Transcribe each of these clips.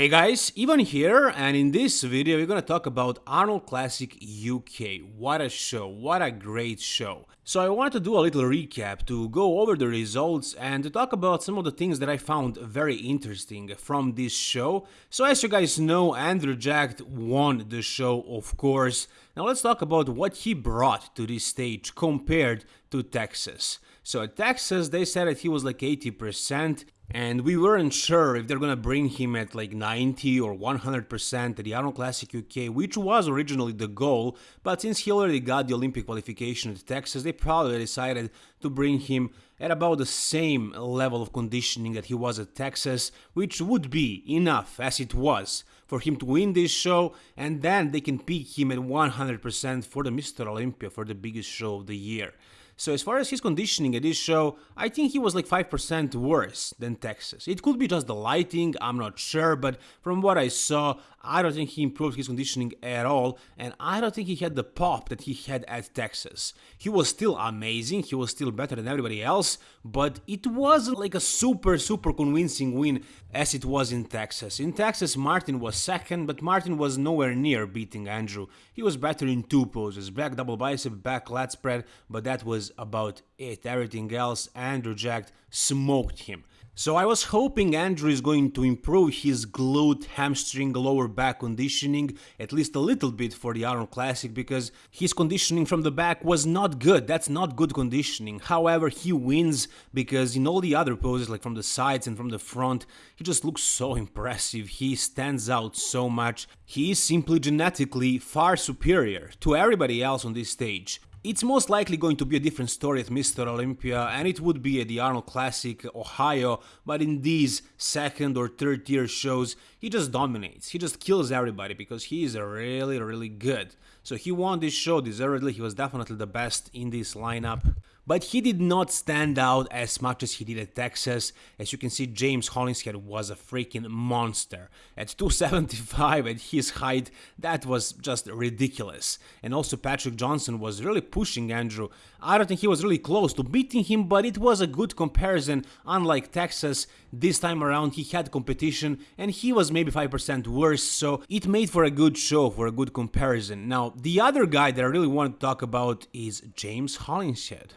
Hey guys, Ivan here, and in this video we're gonna talk about Arnold Classic UK. What a show, what a great show. So I wanted to do a little recap to go over the results and to talk about some of the things that I found very interesting from this show. So as you guys know, Andrew Jacked won the show, of course. Now let's talk about what he brought to this stage compared to Texas. So at Texas, they said that he was like 80%, and we weren't sure if they're gonna bring him at like 90 or 100% at the Arnold Classic UK, which was originally the goal, but since he already got the Olympia qualification at Texas, they probably decided to bring him at about the same level of conditioning that he was at Texas, which would be enough as it was for him to win this show, and then they can pick him at 100% for the Mr. Olympia for the biggest show of the year. So as far as his conditioning at this show, I think he was like 5% worse than Texas. It could be just the lighting, I'm not sure, but from what I saw, I don't think he improved his conditioning at all, and I don't think he had the pop that he had at Texas. He was still amazing, he was still better than everybody else, but it wasn't like a super, super convincing win as it was in Texas. In Texas, Martin was second, but Martin was nowhere near beating Andrew. He was better in two poses, back double bicep, back lat spread, but that was about it. Everything else, Andrew Jacked smoked him. So I was hoping Andrew is going to improve his glute, hamstring, lower back conditioning at least a little bit for the Arnold Classic because his conditioning from the back was not good. That's not good conditioning. However, he wins because in all the other poses like from the sides and from the front, he just looks so impressive. He stands out so much. He is simply genetically far superior to everybody else on this stage. It's most likely going to be a different story at Mr. Olympia and it would be at the Arnold Classic Ohio, but in these second or third tier shows, he just dominates. He just kills everybody because he is really, really good. So he won this show deservedly, he was definitely the best in this lineup but he did not stand out as much as he did at Texas. As you can see, James Hollingshead was a freaking monster. At 275 at his height, that was just ridiculous. And also Patrick Johnson was really pushing Andrew. I don't think he was really close to beating him, but it was a good comparison. Unlike Texas, this time around he had competition and he was maybe 5% worse, so it made for a good show, for a good comparison. Now, the other guy that I really want to talk about is James Hollingshead.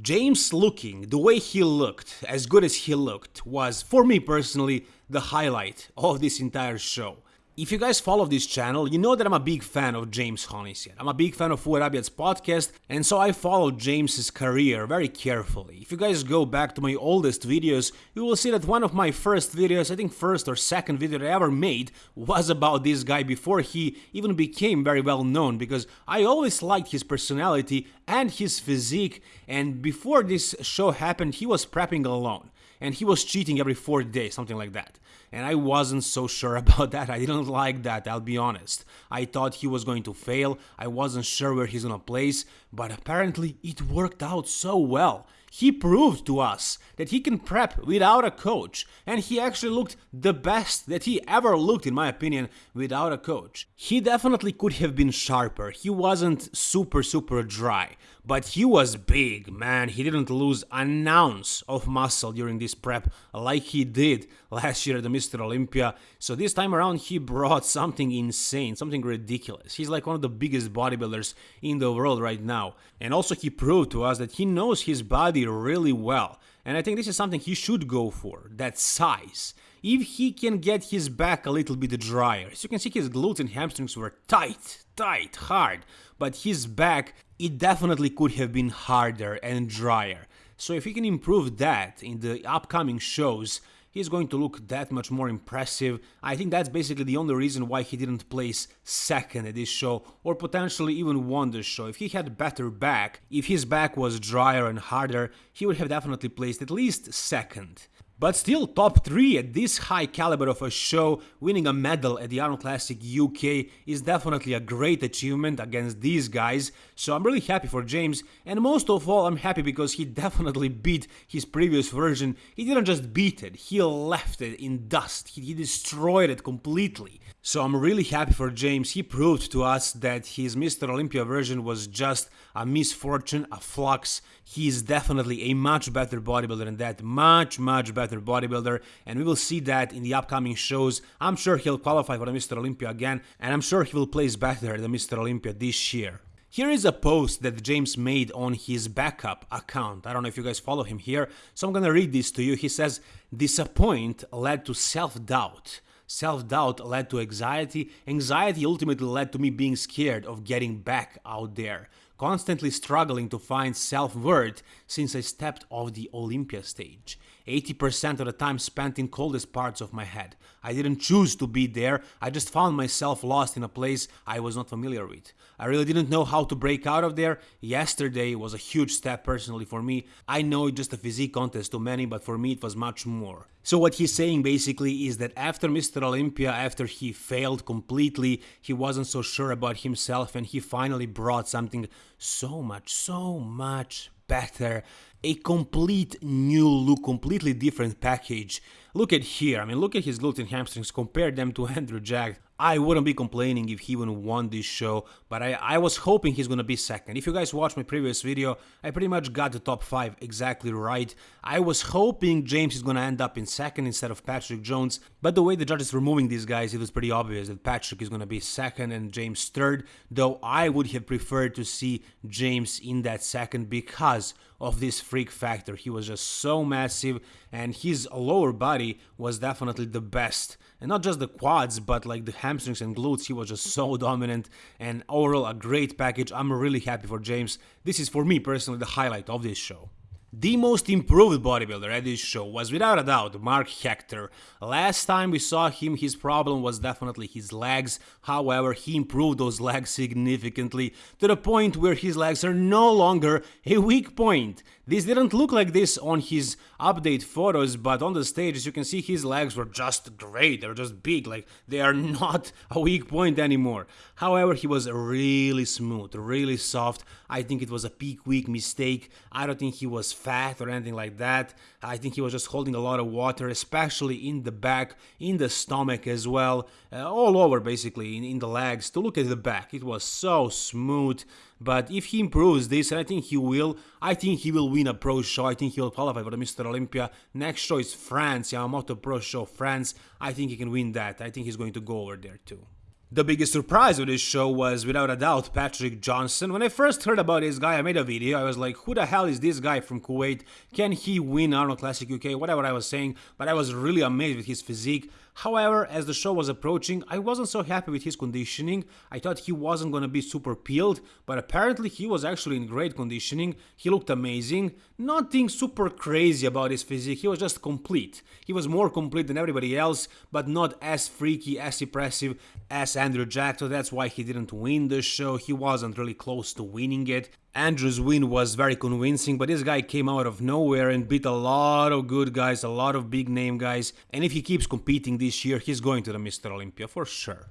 James looking, the way he looked, as good as he looked, was, for me personally, the highlight of this entire show. If you guys follow this channel, you know that I'm a big fan of James Hollingshead. I'm a big fan of Fouad Abiad's podcast, and so I followed James's career very carefully. If you guys go back to my oldest videos, you will see that one of my first videos, I think first or second video that I ever made, was about this guy before he even became very well known, because I always liked his personality and his physique, and before this show happened, he was prepping alone and he was cheating every fourth day, something like that. And I wasn't so sure about that. I didn't like that, I'll be honest. I thought he was going to fail. I wasn't sure where he's gonna place, but apparently it worked out so well. He proved to us that he can prep without a coach, and he actually looked the best that he ever looked, in my opinion, without a coach. He definitely could have been sharper, he wasn't super super dry, but he was big, man. He didn't lose an ounce of muscle during this prep like he did last year at the Mr. Olympia. So this time around, he brought something insane, something ridiculous. He's like one of the biggest bodybuilders in the world right now. And also, he proved to us that he knows his body really well. And I think this is something he should go for that size. If he can get his back a little bit drier, as you can see, his glutes and hamstrings were tight, tight, hard, but his back, it definitely could have been harder and drier. So if he can improve that in the upcoming shows, he's going to look that much more impressive. I think that's basically the only reason why he didn't place second at this show or potentially even won the show. If he had better back, if his back was drier and harder, he would have definitely placed at least second. But still top 3 at this high caliber of a show, winning a medal at the Arnold Classic UK is definitely a great achievement against these guys, so I'm really happy for James, and most of all I'm happy because he definitely beat his previous version, he didn't just beat it, he left it in dust, he, he destroyed it completely. So I'm really happy for James, he proved to us that his Mr. Olympia version was just a misfortune, a flux, he is definitely a much better bodybuilder than that, much much better bodybuilder, and we will see that in the upcoming shows. I'm sure he'll qualify for the Mr. Olympia again, and I'm sure he will place better the Mr. Olympia this year. Here is a post that James made on his backup account. I don't know if you guys follow him here, so I'm gonna read this to you. He says, Disappoint led to self doubt. Self doubt led to anxiety. Anxiety ultimately led to me being scared of getting back out there, constantly struggling to find self worth since I stepped off the Olympia stage. 80% of the time spent in coldest parts of my head. I didn't choose to be there, I just found myself lost in a place I was not familiar with. I really didn't know how to break out of there. Yesterday was a huge step personally for me. I know it's just a physique contest to many, but for me it was much more. So what he's saying basically is that after Mr. Olympia, after he failed completely, he wasn't so sure about himself and he finally brought something so much, so much better a complete new look, completely different package. Look at here, I mean, look at his glutes and hamstrings, compare them to Andrew Jacked. I wouldn't be complaining if he even won this show, but I, I was hoping he's gonna be second. If you guys watched my previous video, I pretty much got the top 5 exactly right. I was hoping James is gonna end up in second instead of Patrick Jones, but the way the judges were moving these guys, it was pretty obvious that Patrick is gonna be second and James third, though I would have preferred to see James in that second because of this freak factor. He was just so massive and his lower body was definitely the best. And not just the quads, but like the hamstrings and glutes, he was just so dominant and overall a great package. I'm really happy for James. This is for me personally the highlight of this show. The most improved bodybuilder at this show was without a doubt Mark Hector. Last time we saw him, his problem was definitely his legs. However, he improved those legs significantly to the point where his legs are no longer a weak point. This didn't look like this on his update photos, but on the stage, as you can see, his legs were just great. They're just big, like they are not a weak point anymore. However, he was really smooth, really soft. I think it was a peak week mistake. I don't think he was fat or anything like that. I think he was just holding a lot of water, especially in the back, in the stomach as well, uh, all over basically, in, in the legs. To look at the back, it was so smooth. But if he improves this, and I think he will, I think he will win a pro show. I think he will qualify for the Mr. Olympia. Next show is France, Yamamoto Pro Show France. I think he can win that. I think he's going to go over there too. The biggest surprise of this show was, without a doubt, Patrick Johnson. When I first heard about this guy, I made a video. I was like, who the hell is this guy from Kuwait? Can he win Arnold Classic UK? Whatever I was saying, but I was really amazed with his physique. However, as the show was approaching, I wasn't so happy with his conditioning. I thought he wasn't gonna be super peeled, but apparently he was actually in great conditioning. He looked amazing. Nothing super crazy about his physique, he was just complete. He was more complete than everybody else, but not as freaky, as impressive as Andrew Jacked, so that's why he didn't win the show. He wasn't really close to winning it. Andrew's win was very convincing, but this guy came out of nowhere and beat a lot of good guys, a lot of big name guys, and if he keeps competing this year, he's going to the Mr. Olympia for sure.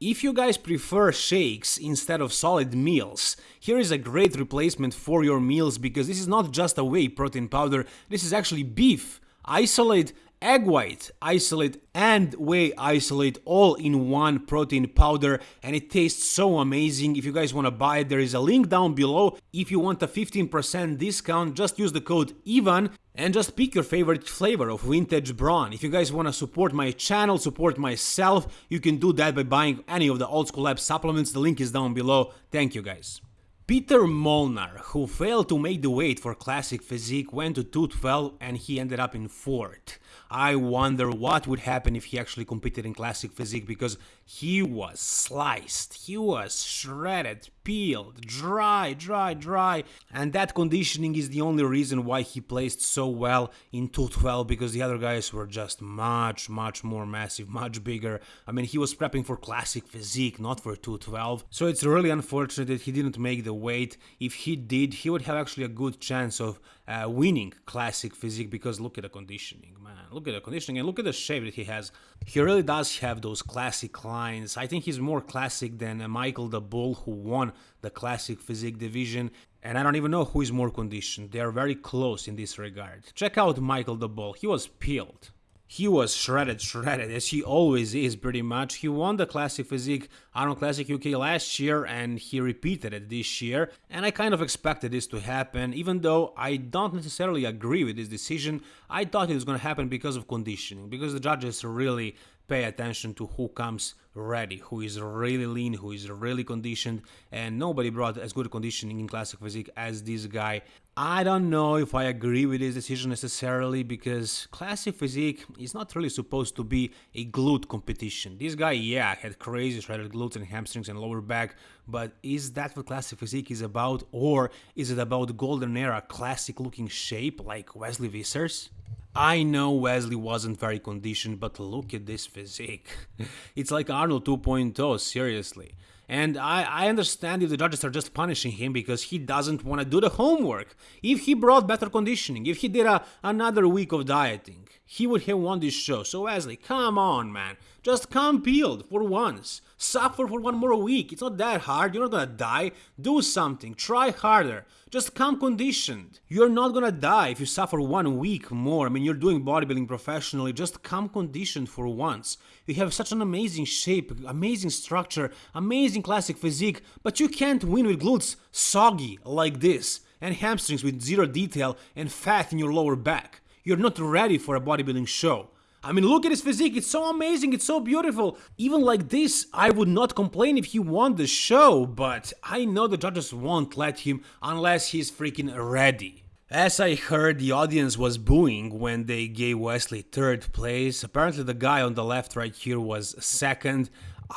If you guys prefer shakes instead of solid meals, here is a great replacement for your meals because this is not just a whey protein powder, this is actually beef. Isolate egg white isolate and whey isolate all in one protein powder and it tastes so amazing if you guys want to buy it there is a link down below if you want a 15% discount just use the code IVAN and just pick your favorite flavor of vintage brawn. If you guys want to support my channel, support myself, you can do that by buying any of the Old School Lab supplements, the link is down below. Thank you guys. Peter Molnar, who failed to make the weight for Classic Physique, went to 212 and he ended up in 4th. I wonder what would happen if he actually competed in Classic Physique because he was sliced, he was shredded, peeled, dry, dry, dry. And that conditioning is the only reason why he placed so well in 212 because the other guys were just much, much more massive, much bigger. I mean, he was prepping for Classic Physique, not for 212. So it's really unfortunate that he didn't make the weight. If he did, he would have actually a good chance of uh, winning Classic Physique because look at the conditioning, man. Look at the conditioning and look at the shape that he has. He really does have those classic lines. I think he's more classic than uh, Michael De Bol who won the Classic Physique division. And I don't even know who is more conditioned. They are very close in this regard. Check out Michael De Bol. He was peeled. He was shredded, shredded, as he always is pretty much. He won the Classic Physique Arnold Classic UK last year and he repeated it this year. And I kind of expected this to happen, even though I don't necessarily agree with this decision. I thought it was going to happen because of conditioning, because the judges really pay attention to who comes ready, who is really lean, who is really conditioned, and nobody brought as good conditioning in classic physique as this guy. I don't know if I agree with this decision necessarily because classic physique is not really supposed to be a glute competition. This guy, yeah, had crazy shredded glutes and hamstrings and lower back, but is that what classic physique is about, or is it about golden era classic looking shape like Wesley Vissers? I know Wesley wasn't very conditioned, but look at this physique. it's like Arnold 2.0, seriously. And I, I understand if the judges are just punishing him because he doesn't want to do the homework. If he brought better conditioning, if he did a, another week of dieting, he would have won this show. So Wesley, come on, man. Just come peeled for once. Suffer for one more week. It's not that hard. You're not gonna die. Do something. Try harder. Just come conditioned. You're not gonna die if you suffer one week more. I mean, you're doing bodybuilding professionally. Just come conditioned for once. You have such an amazing shape, amazing structure, amazing classic physique, but you can't win with glutes soggy like this and hamstrings with zero detail and fat in your lower back. You're not ready for a bodybuilding show. I mean, look at his physique, it's so amazing, it's so beautiful. Even like this, I would not complain if he won the show, but I know the judges won't let him unless he's freaking ready. As I heard, the audience was booing when they gave Wesley third place. Apparently, the guy on the left right here was second.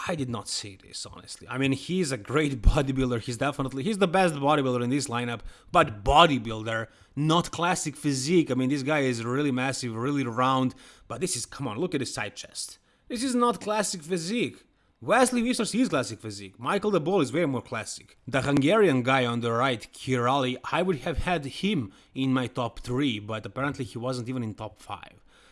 I did not see this, honestly. I mean, he's a great bodybuilder. He's definitely, he's the best bodybuilder in this lineup, but bodybuilder, not classic physique. I mean, this guy is really massive, really round, but this is, come on, look at his side chest. This is not classic physique. Wesley Vissers is classic physique. Michael De Bol is way more classic. The Hungarian guy on the right, Kirali, I would have had him in my top 3, but apparently he wasn't even in top 5.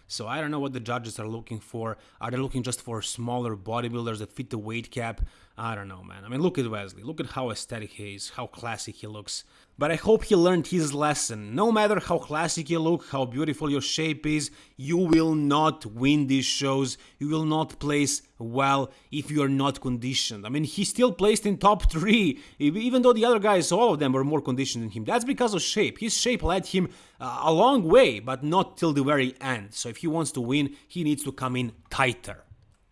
So I don't know what the judges are looking for. Are they looking just for smaller bodybuilders that fit the weight cap? I don't know, man. I mean, look at Wesley. Look at how aesthetic he is, how classic he looks. But I hope he learned his lesson. No matter how classic you look, how beautiful your shape is, you will not win these shows. You will not place well if you are not conditioned. I mean, he still placed in top 3, even though the other guys, all of them, were more conditioned than him. That's because of shape. His shape led him uh, a long way, but not till the very end. So if he wants to win, he needs to come in tighter.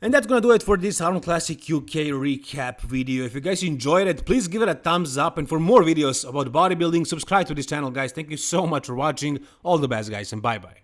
And that's gonna do it for this Arnold Classic UK recap video. If you guys enjoyed it, please give it a thumbs up. And for more videos about bodybuilding, subscribe to this channel, guys. Thank you so much for watching. All the best, guys, and bye-bye.